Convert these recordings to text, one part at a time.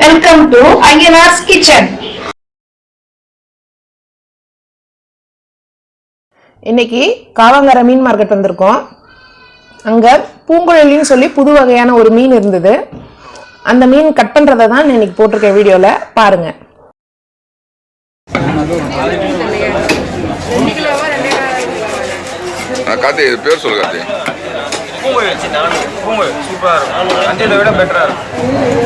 Welcome to Ayyanar's kitchen இன்னைக்கு காவங்கர மீன் market வந்திருக்கோம். அங்கே பூங்குழலின்னு சொல்லி புது வகையான ஒரு மீன் இருந்தது. அந்த மீன் கட் பண்ணுறதை தான் நான் இன்னைக்கு போட்டிருக்கேன் வீடியோவில் பாருங்க. இது பேர் சொல்லு கார்த்தி. பூங்குழி வச்சு நானும் பூங்குழி சூப்பராக இருக்கும். அஞ்சலை விட பெட்டராக இருக்கும்.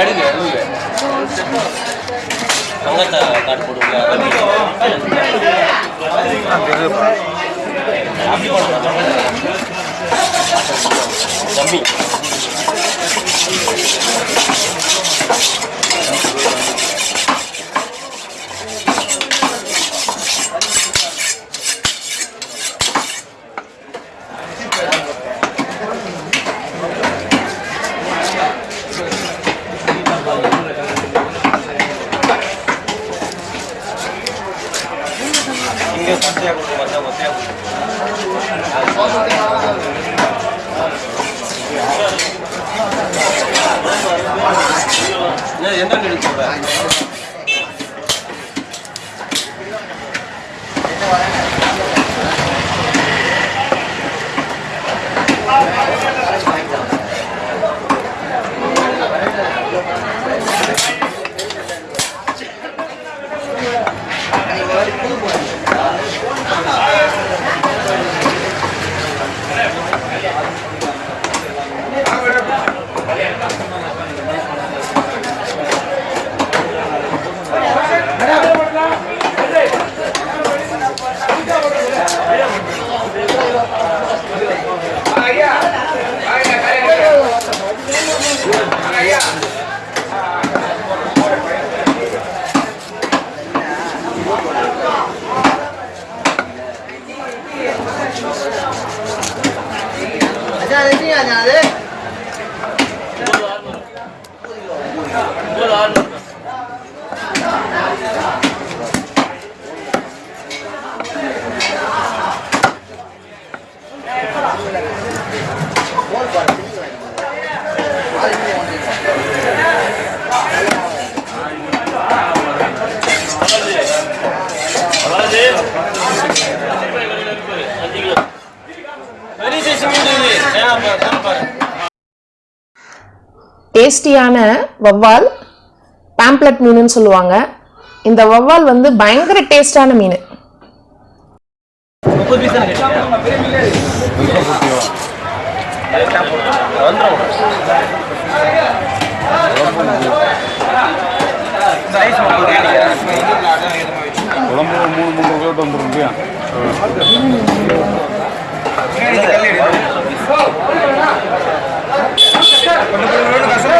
அடுங்க அடுங்க தங்கத்தை காட்டு போட்டுக்கலாம் தம்பி என்ன எந்த வண்டி எடுக்க டேஸ்டியான வவ்வால் பேம்ப்ளட் மீனுன்னு சொல்லுவாங்க. இந்த வவ்வால் வந்து பயங்கர டேஸ்டான மீன். முப்பது குழம்பு மூணு மூணு கிலோ வந்துடும் இல்லையா?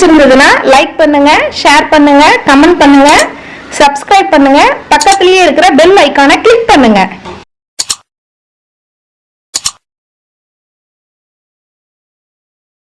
பிடிச்சிருந்ததுன்னா லைக் பண்ணுங்க ஷேர் பண்ணுங்க கமெண்ட் பண்ணுங்க சப்ஸ்கிரைப் பண்ணுங்க. பக்கத்திலேயே இருக்கிற பெல் ஐக்கானை கிளிக் பண்ணுங்க.